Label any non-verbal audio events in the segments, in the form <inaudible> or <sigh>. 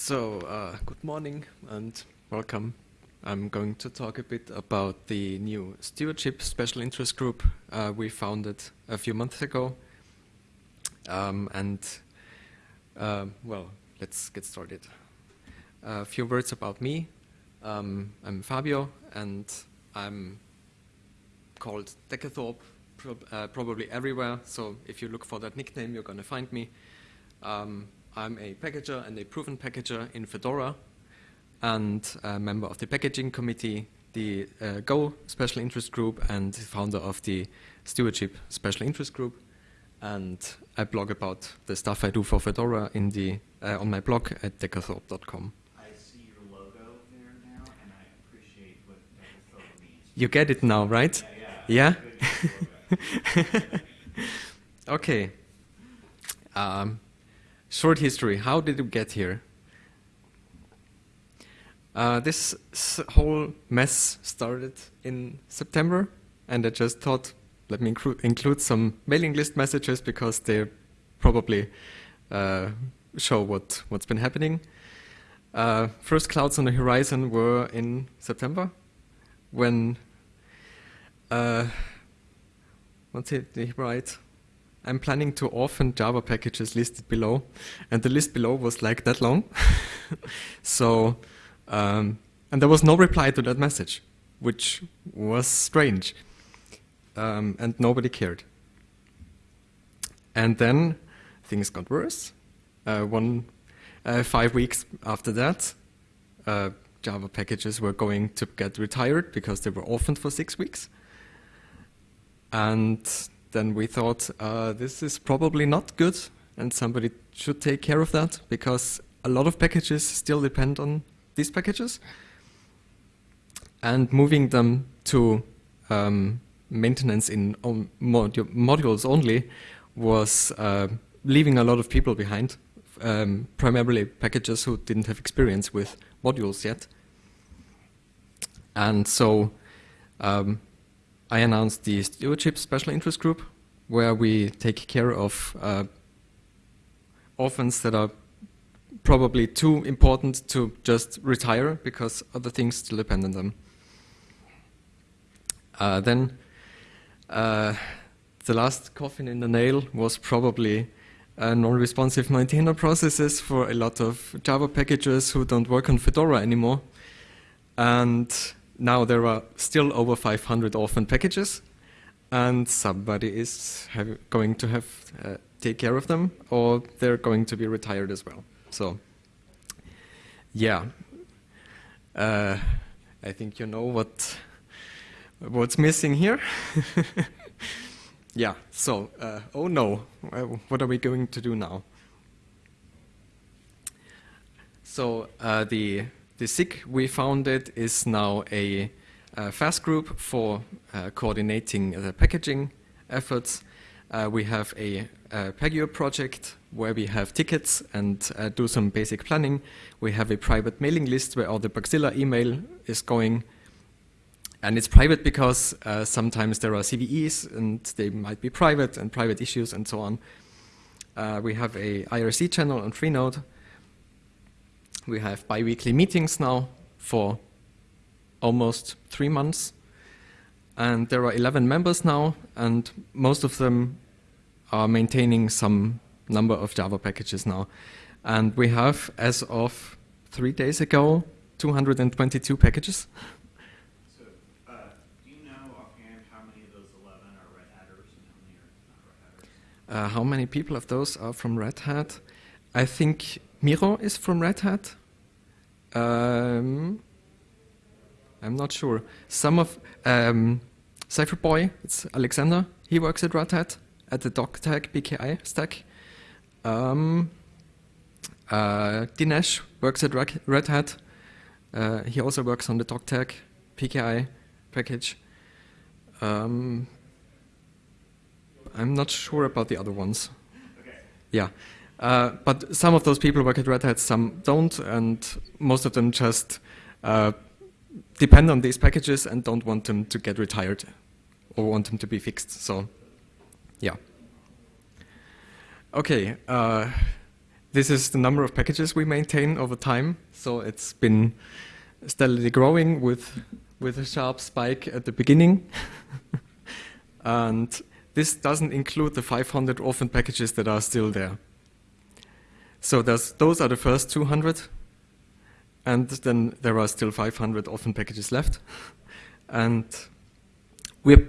So, uh, good morning and welcome. I'm going to talk a bit about the new stewardship special interest group uh, we founded a few months ago. Um, and, uh, well, let's get started. A few words about me. Um, I'm Fabio and I'm called Decathorpe prob uh, probably everywhere. So if you look for that nickname, you're going to find me. Um, I'm a packager and a proven packager in Fedora and a member of the packaging committee, the uh, Go special interest group and founder of the stewardship special interest group. And I blog about the stuff I do for Fedora in the, uh, on my blog at decathorpe.com. I see your logo there now, and I appreciate what Decathorpe means. You get it now, right? Yeah? Yeah? <laughs> okay. Um, short history. How did we get here? Uh, this whole mess started in September, and I just thought, let me inclu include some mailing list messages because they probably uh, show what, what's been happening. Uh, first clouds on the horizon were in September, when, uh, what's it right? I'm planning to orphan Java packages listed below, and the list below was like that long. <laughs> so, um, and there was no reply to that message, which was strange, um, and nobody cared. And then things got worse. Uh, one, uh, five weeks after that, uh, Java packages were going to get retired because they were orphaned for six weeks. And then we thought uh, this is probably not good and somebody should take care of that because a lot of packages still depend on these packages. And moving them to um, maintenance in modu modules only was uh, leaving a lot of people behind, um, primarily packages who didn't have experience with modules yet. And so um, I announced the stewardship special interest group, where we take care of uh, orphans that are probably too important to just retire because other things still depend on them. Uh, then uh, the last coffin in the nail was probably uh, non-responsive maintainer processes for a lot of Java packages who don't work on Fedora anymore. And now there are still over 500 orphan packages, and somebody is going to have uh, take care of them, or they're going to be retired as well. So, yeah, uh, I think you know what what's missing here. <laughs> yeah. So, uh, oh no, what are we going to do now? So uh, the the SIG we founded is now a, a FAS group for uh, coordinating the packaging efforts. Uh, we have a, a project where we have tickets and uh, do some basic planning. We have a private mailing list where all the Bugzilla email is going. And it's private because uh, sometimes there are CVEs and they might be private and private issues and so on. Uh, we have a IRC channel on Freenode we have bi-weekly meetings now for almost three months. And there are 11 members now, and most of them are maintaining some number of Java packages now. And we have, as of three days ago, 222 packages. So, uh, do you know offhand how many of those 11 are Red Hatters and how many are not Red Hatters? Uh, how many people of those are from Red Hat? I think Miro is from Red Hat. Um, I'm not sure. Some of um, Cipherboy, it's Alexander. He works at Red Hat at the doc Dogtag PKI stack. Um, uh, Dinesh works at Red Hat. Uh, he also works on the doc Dogtag PKI package. Um, I'm not sure about the other ones. Okay. Yeah. Uh, but some of those people work at Red Hat, some don't, and most of them just uh, depend on these packages and don't want them to get retired or want them to be fixed. So, yeah. Okay, uh, this is the number of packages we maintain over time. So it's been steadily growing with, with a sharp spike at the beginning. <laughs> and this doesn't include the 500 orphan packages that are still there. So those are the first 200, and then there are still 500 orphan packages left. and we're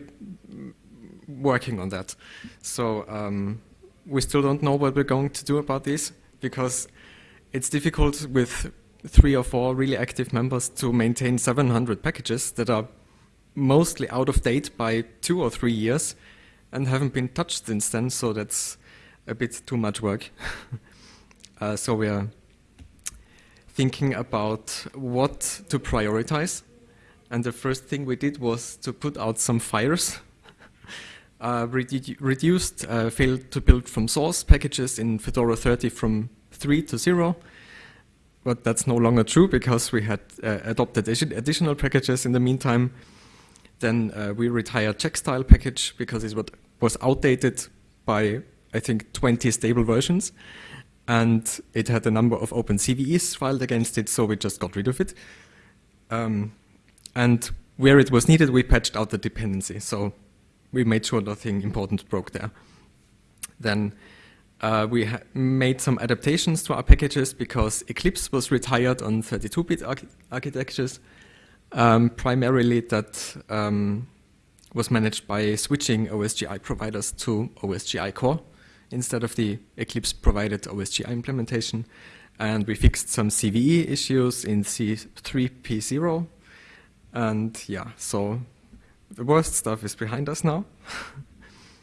working on that. So um, we still don't know what we're going to do about this because it's difficult with three or four really active members to maintain 700 packages that are mostly out of date by two or three years and haven't been touched since then, so that's a bit too much work. <laughs> uh, so we are thinking about what to prioritize. And the first thing we did was to put out some fires. <laughs> uh, redu reduced uh, failed to build from source packages in Fedora 30 from 3 to 0. But that's no longer true because we had uh, adopted additional packages in the meantime. Then uh, we retired checkstyle package because it was outdated by, I think, 20 stable versions. And it had a number of open CVEs filed against it, so we just got rid of it. Um, and where it was needed, we patched out the dependency. So we made sure nothing important broke there. Then uh, we made some adaptations to our packages because Eclipse was retired on 32-bit arch architectures. Um, primarily that um, was managed by switching OSGI providers to OSGI core instead of the Eclipse provided OSGI implementation. And we fixed some CVE issues in C3P0. And yeah, so the worst stuff is behind us now.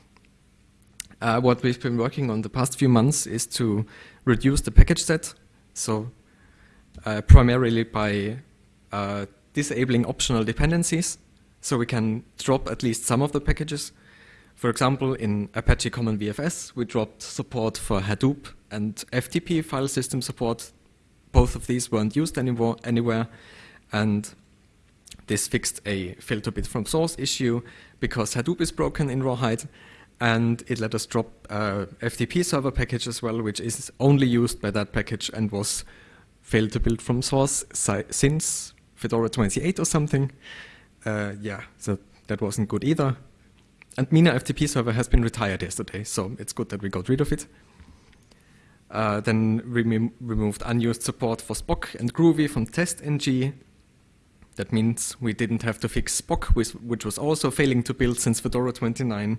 <laughs> uh, what we've been working on the past few months is to reduce the package set. So uh, primarily by uh, disabling optional dependencies so we can drop at least some of the packages. For example, in Apache Common VFS, we dropped support for Hadoop and FTP file system support. Both of these weren't used anymore, anywhere, and this fixed a to build from source issue because Hadoop is broken in Rawhide, and it let us drop uh, FTP server package as well, which is only used by that package and was failed to build from source si since Fedora 28 or something. Uh, yeah, so that wasn't good either. And Mina FTP server has been retired yesterday, so it's good that we got rid of it. Uh, then we removed unused support for Spock and Groovy from TestNG. That means we didn't have to fix Spock, which, was also failing to build since Fedora 29.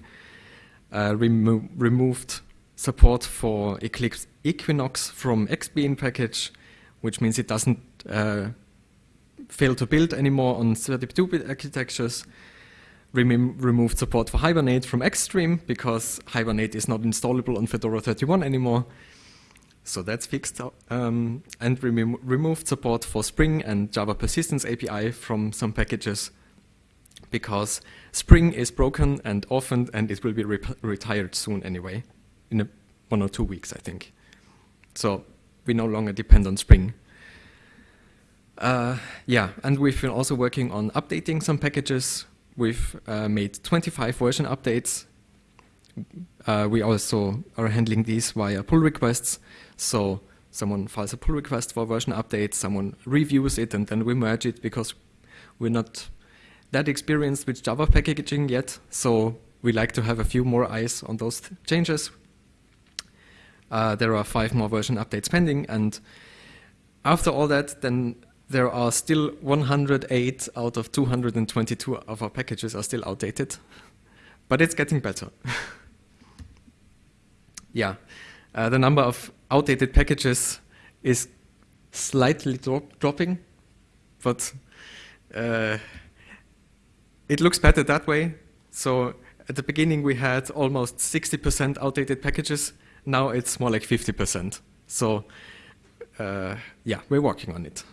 Uh, remo removed support for Eclipse Equinox from XBean package, which means it doesn't uh, fail to build anymore on 32-bit architectures. Rem removed support for Hibernate from Xstream because Hibernate is not installable on Fedora 31 anymore. So that's fixed. Um, and rem removed support for Spring and Java Persistence API from some packages because Spring is broken and orphaned and it will be re retired soon anyway, in a, one or two weeks, I think. So we no longer depend on Spring. Uh, yeah, and we've been also working on updating some packages. We've uh, made 25 version updates. Uh, we also are handling these via pull requests. So someone files a pull request for version update, someone reviews it, and then we merge it because we're not that experienced with Java packaging yet. So we like to have a few more eyes on those changes. Uh, there are five more version updates pending, and after all that, then there are still 108 out of 222 of our packages are still outdated, but it's getting better. <laughs> yeah, uh, the number of outdated packages is slightly drop dropping, but uh, it looks better that way. So at the beginning we had almost 60% outdated packages. Now it's more like 50%. So uh, yeah, we're working on it.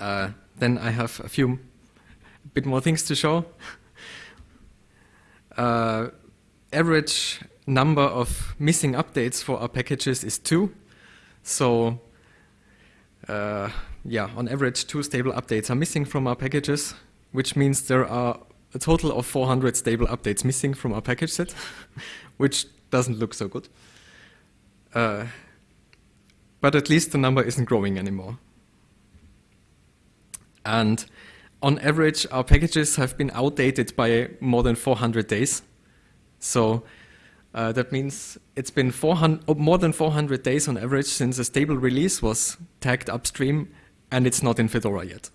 Uh, then I have a few bit more things to show. Uh, average number of missing updates for our packages is two. So uh, yeah, on average, two stable updates are missing from our packages, which means there are a total of 400 stable updates missing from our package set, <laughs> which doesn't look so good. Uh, but at least the number isn't growing anymore. And on average, our packages have been outdated by more than 400 days. So uh, that means it's been 400, more than 400 days on average since a stable release was tagged upstream, and it's not in Fedora yet.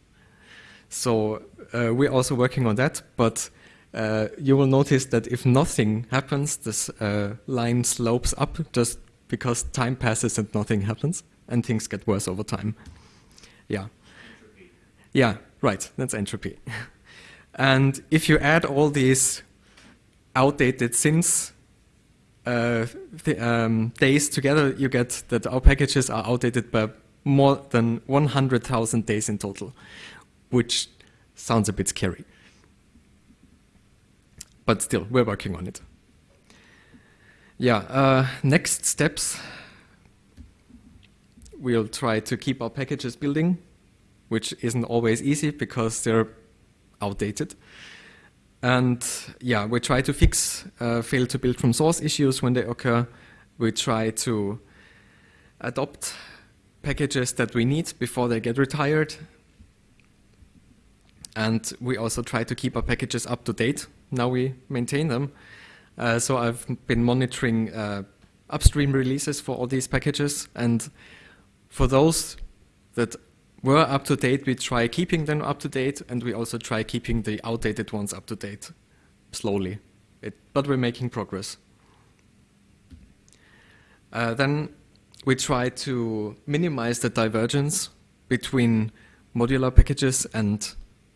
So uh, we're also working on that, but uh, you will notice that if nothing happens, this uh, line slopes up just because time passes and nothing happens, and things get worse over time. Yeah. Yeah, right, that's entropy. and if you add all these outdated sins uh, um, days together, you get that our packages are outdated by more than 100,000 days in total, which sounds a bit scary. But still, we're working on it. Yeah, uh, next steps. We'll try to keep our packages building, which isn't always easy because they're outdated. And yeah, we try to fix uh, fail to build from source issues when they occur. We try to adopt packages that we need before they get retired. And we also try to keep our packages up to date. Now we maintain them. Uh, so I've been monitoring uh, upstream releases for all these packages. And for those that were up to date, we try keeping them up to date. And we also try keeping the outdated ones up to date slowly. It, but we're making progress. Uh, then we try to minimize the divergence between modular packages and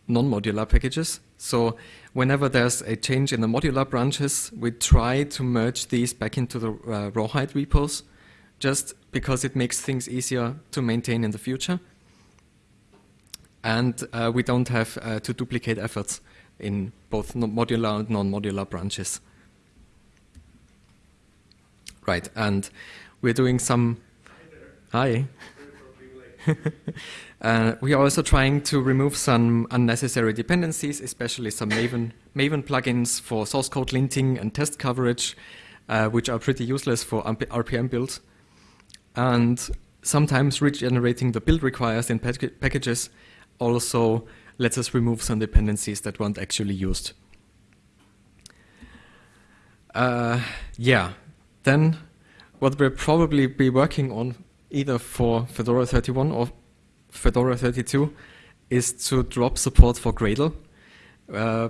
non-modular packages. So whenever there's a change in the modular branches, we try to merge these back into the uh, rawhide repos, just because it makes things easier to maintain in the future. And uh, we don't have uh, to duplicate efforts in both modular and non-modular branches. Right, and we're doing some... Hi. <laughs> uh, we are also trying to remove some unnecessary dependencies, especially some Maven, Maven plugins for source code linting and test coverage, uh, which are pretty useless for RPM builds. And sometimes regenerating the build requires in pack packages also lets us remove some dependencies that weren't actually used. Uh, yeah, then what we'll probably be working on either for Fedora 31 or Fedora 32 is to drop support for Gradle. Uh,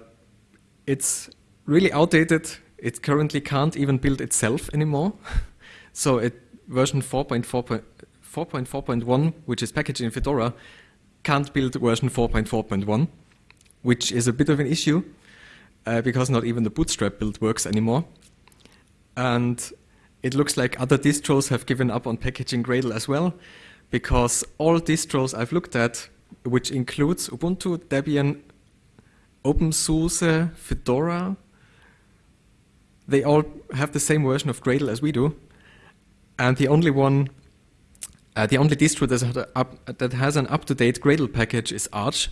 it's really outdated. It currently can't even build itself anymore. <laughs> so it, version 4.4.1, which is packaged in Fedora, can't build version 4.4.1, which is a bit of an issue uh, because not even the bootstrap build works anymore. And it looks like other distros have given up on packaging Gradle as well, because all distros I've looked at, which includes Ubuntu, Debian, OpenSUSE, Fedora, they all have the same version of Gradle as we do. And the only one, uh, the only distro that, up, that has an up-to-date Gradle package is Arch,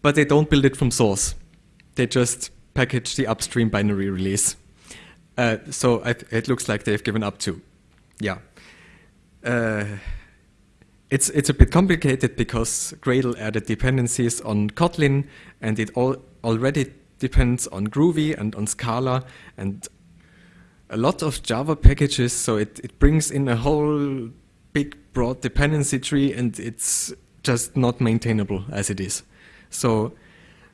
but they don't build it from source. They just package the upstream binary release. Uh, so it, it, looks like they've given up too. Yeah. Uh, it's, it's a bit complicated because Gradle added dependencies on Kotlin and it all already depends on Groovy and on Scala and a lot of Java packages, so it, it brings in a whole big broad dependency tree and it's just not maintainable as it is. So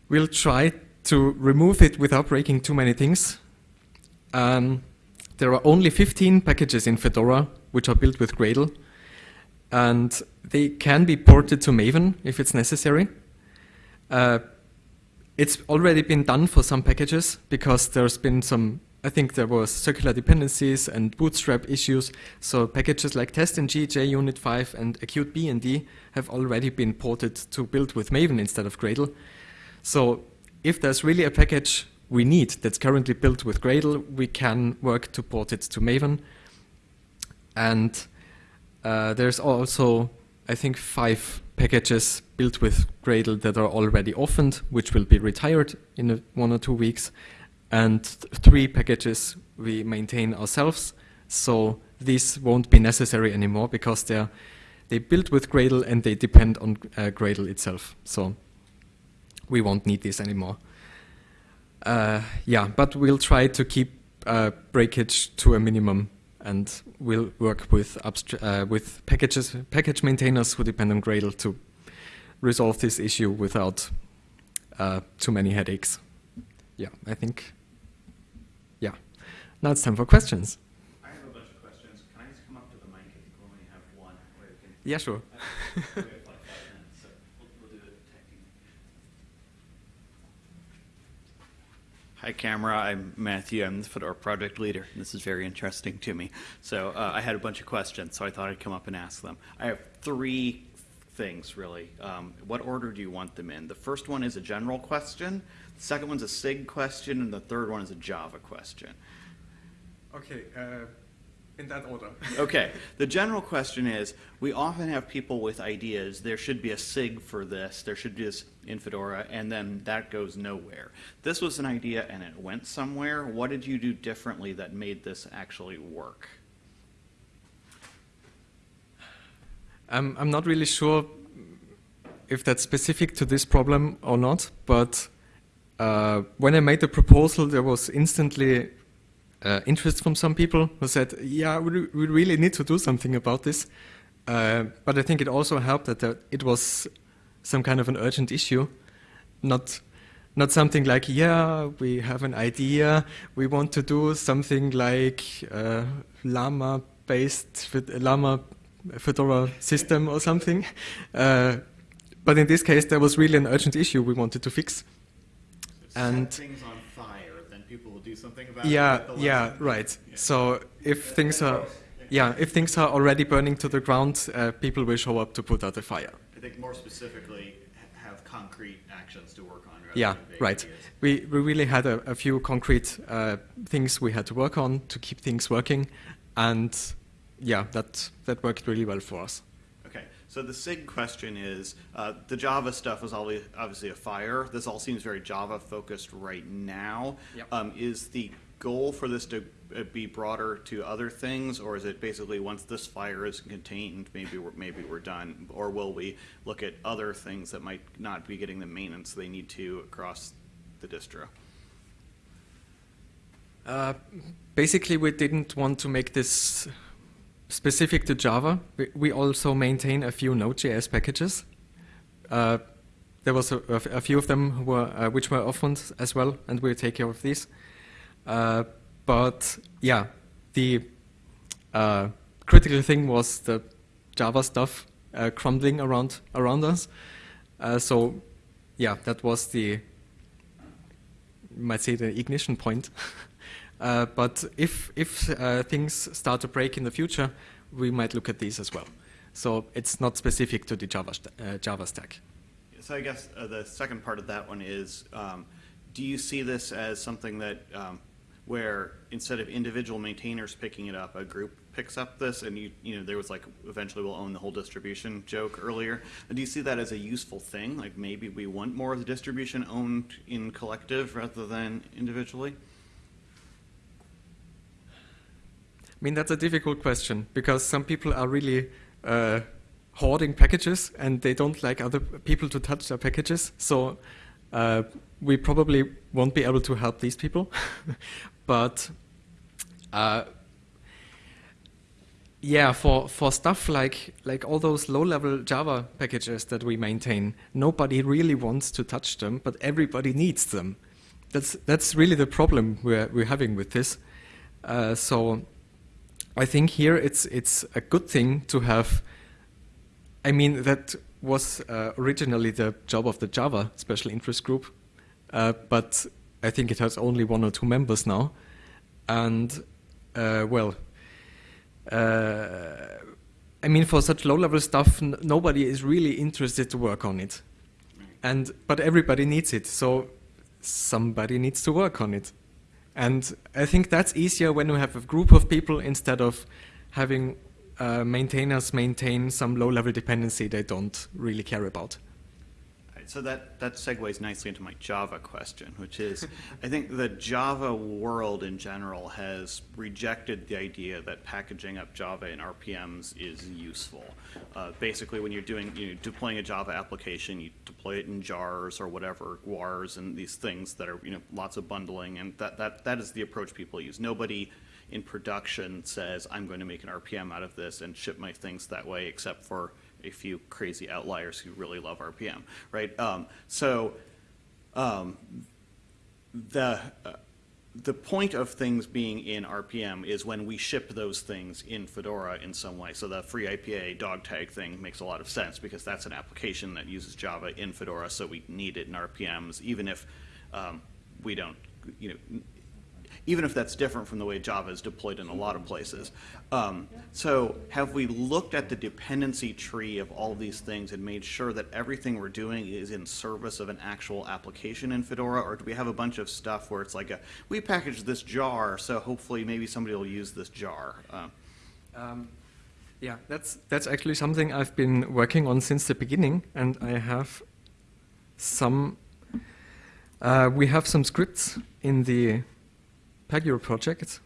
we'll try to remove it without breaking too many things um, there are only 15 packages in Fedora which are built with Gradle, and they can be ported to Maven if it's necessary. Uh, it's already been done for some packages because there's been some, I think there was circular dependencies and bootstrap issues, so packages like testng, JUnit 5 and aQute BND have already been ported to build with Maven instead of Gradle. So if there's really a package we need that's currently built with Gradle, we can work to port it to Maven. And uh, there's also, I think, five packages built with Gradle that are already orphaned, which will be retired in a, one or two weeks. And three packages we maintain ourselves, so these won't be necessary anymore because they're they built with Gradle and they depend on uh, Gradle itself. So we won't need this anymore. Uh, yeah, but we'll try to keep uh, breakage to a minimum and we'll work with, uh, with packages, package maintainers who depend on Gradle to resolve this issue without uh, too many headaches. Yeah, I think. Now it's time for questions. I have a bunch of questions. Can I just come up to the mic if you only have one? Or you can, Yeah, sure. we have like five minutes, so we'll, we'll do it tag team. Hi, camera. I'm Matthew. I'm the Fedora project leader. This is very interesting to me. So uh, I had a bunch of questions, so I thought I'd come up and ask them. I have three things, really. Um, what order do you want them in? The first one is a general question, the second one's a SIG question, and the third one is a Java question. Okay, uh, in that order. <laughs> Okay, the general question is, we often have people with ideas, there should be a SIG for this, there should be this in Fedora, and then that goes nowhere. This was an idea and it went somewhere. What did you do differently that made this actually work? I'm, I'm not really sure if that's specific to this problem or not, but uh, when I made the proposal, there was instantly uh, interest from some people who said, yeah, we, we really need to do something about this. Uh, but I think it also helped that there, it was some kind of an urgent issue, not not something like, yeah, we have an idea, we want to do something like uh, Llama-based, Llama Fedora system or something. Uh, but in this case, there was really an urgent issue we wanted to fix. And set things on fire, then people will do something about yeah, it. Yeah, yeah, right. Yeah. So if things are, yeah, if things are already burning to the ground, uh, people will show up to put out the fire. I think more specifically, have concrete actions to work on. yeah, right. Ideas. We we really had a, a few concrete uh, things we had to work on to keep things working, and yeah, that that worked really well for us. Okay, so the SIG question is, uh, the Java stuff was obviously a fire. This all seems very Java focused right now. Yep. Um, is the goal for this to uh, be broader to other things, or is it basically once this fire is contained, maybe we're, maybe we're done, or will we look at other things that might not be getting the maintenance they need to across the distro? Uh, basically, we didn't want to make this specific to Java. We, also maintain a few Node.js packages. Uh, there was a, a, few of them were, uh, which were orphaned as well, and we'll take care of these. Uh, but yeah, the uh, critical thing was the Java stuff uh, crumbling around around us. Uh, so yeah, that was the might say the ignition point. <laughs> Uh, but if, if uh, things start to break in the future, we might look at these as well. So it's not specific to the Java, uh, Java stack. So I guess uh, the second part of that one is, um, do you see this as something that um, where instead of individual maintainers picking it up, a group picks up this, and you you know there was like eventually we'll own the whole distribution joke earlier. And do you see that as a useful thing? Like maybe we want more of the distribution owned in collective rather than individually? I mean, that's a difficult question because some people are really uh, hoarding packages and they don't like other people to touch their packages. So uh, we probably won't be able to help these people. <laughs> but uh, yeah, for, for stuff like, like all those low-level Java packages that we maintain, nobody really wants to touch them, but everybody needs them. That's, that's really the problem we're, we're having with this. Uh, so I think here it's it's a good thing to have. I mean that was uh, originally the job of the Java special interest group, uh, but I think it has only one or two members now, and uh, well, uh, I mean for such low-level stuff, nobody is really interested to work on it, and but everybody needs it, so somebody needs to work on it. And I think that's easier when you have a group of people instead of having uh, maintainers maintain some low-level dependency they don't really care about. So that, that segues nicely into my Java question, which is, I think the Java world in general has rejected the idea that packaging up Java in RPMs is useful. Uh, basically, when you're doing, you know, deploying a Java application, you deploy it in jars or whatever, guars and these things that are, you know, lots of bundling, and that, that, that is the approach people use. Nobody in production says, I'm going to make an RPM out of this and ship my things that way, except for a few crazy outliers who really love RPM, right? Um, so um, the uh, the point of things being in RPM is when we ship those things in Fedora in some way. So the FreeIPA dog tag thing makes a lot of sense because that's an application that uses Java in Fedora, so we need it in RPMs, even if um, we don't, you know, even if that's different from the way Java is deployed in a lot of places. Um, so have we looked at the dependency tree of all these things and made sure that everything we're doing is in service of an actual application in Fedora, or do we have a bunch of stuff where it's like a, we packaged this jar, so hopefully maybe somebody will use this jar? Uh, Um, yeah, that's that's actually something I've been working on since the beginning, and I have some. Uh, we have some scripts in the Pagure project.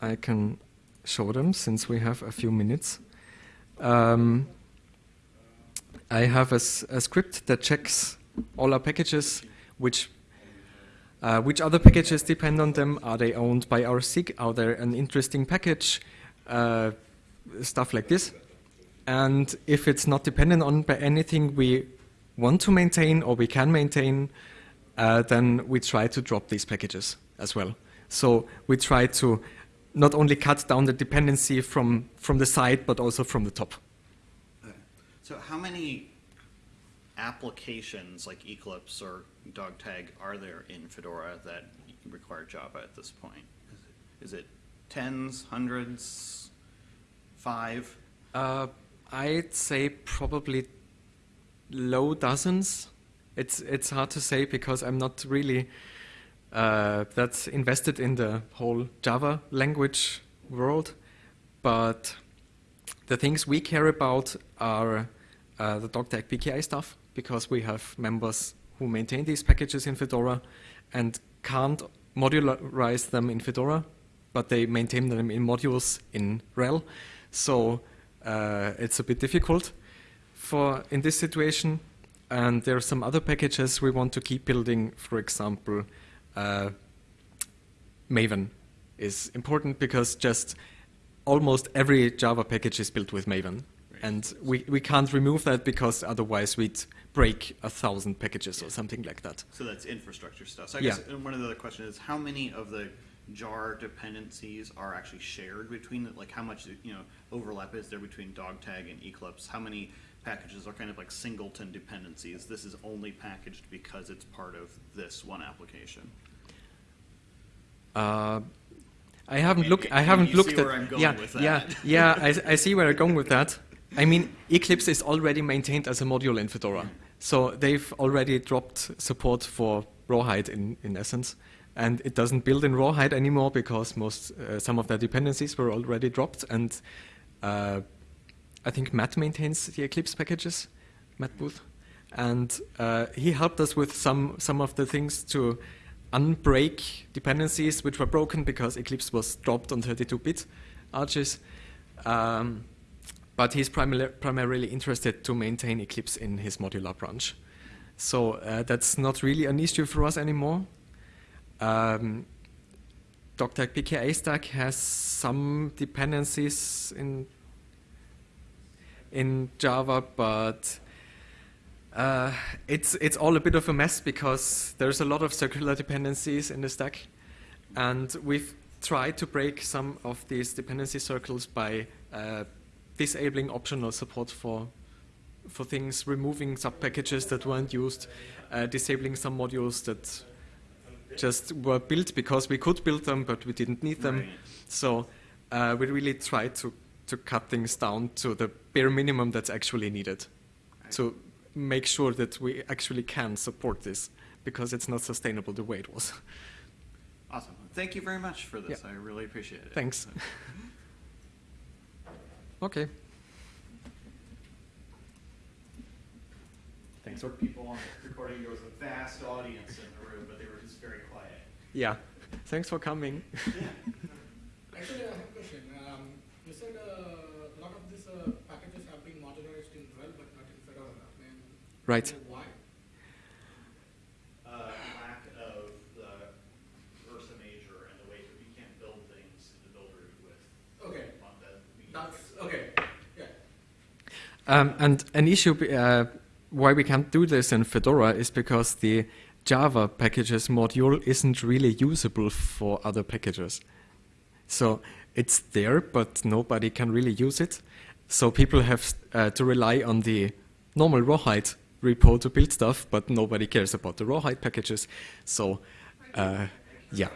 I can show them since we have a few minutes. Um, I have a script that checks all our packages, which uh, which other packages depend on them? Are they owned by our SIG? Are there an interesting package? Uh, stuff like this. And if it's not dependent on by anything we want to maintain or we can maintain, uh, then we try to drop these packages as well. So we try to not only cut down the dependency from, from the side, but also from the top. So how many applications like Eclipse or Dogtag are there in Fedora that require Java at this point? Is it tens, hundreds, five? Uh, I'd say probably low dozens. It's it's hard to say because I'm not really uh, that's invested in the whole Java language world. But the things we care about are uh, the Dogtag PKI stuff because we have members who maintain these packages in Fedora and can't modularize them in Fedora, but they maintain them in modules in RHEL. So uh, it's a bit difficult for in this situation. And there are some other packages we want to keep building. For example, uh, Maven is important because just almost every Java package is built with Maven. And we, we can't remove that because otherwise we'd break a thousand packages or something like that. So that's infrastructure stuff. So I Yeah. guess one of the other questions is how many of the jar dependencies are actually shared between like how much you know overlap is there between Dogtag and Eclipse? How many packages are kind of like singleton dependencies? This is only packaged because it's part of this one application. Uh, I haven't looked. I haven't looked see at. where I'm going yeah, with yeah, yeah. I, I see where I'm going with that. <laughs> I mean, Eclipse is already maintained as a module in Fedora, so they've already dropped support for Rawhide in, in essence, and it doesn't build in Rawhide anymore because most uh, some of their dependencies were already dropped, and uh, I think Matt maintains the Eclipse packages, Matt Booth, and uh, he helped us with some some of the things to unbreak dependencies which were broken because Eclipse was dropped on 32-bit arches. Um, but he's primar- primarily interested to maintain Eclipse in his modular branch. So uh, that's not really an issue for us anymore. Um, Dogtag PKI stack has some dependencies in in Java, but uh, it's it's all a bit of a mess because there's a lot of circular dependencies in the stack, and we've tried to break some of these dependency circles by uh, disabling optional support for for things, removing sub packages that weren't used, uh, disabling some modules that just were built because we could build them, but we didn't need them. Right. So uh, we really tried to to cut things down to the bare minimum that's actually needed to make sure that we actually can support this because it's not sustainable the way it was. Awesome. Thank you very much for this. Yeah. I really appreciate it. Thanks. <laughs> okay. Thanks. things where people on the recording, there was a vast audience in the room, but they were just very quiet. Yeah. Thanks for coming. <laughs> Actually, I have a question. Um, you said uh, Yeah. Um, and an issue uh, why we can't do this in Fedora is because the Java packages module isn't really usable for other packages. So it's there, but nobody can really use it. So people have uh, to rely on the normal Rawhide repo to build stuff, but nobody cares about the Rawhide packages. So, uh, yeah.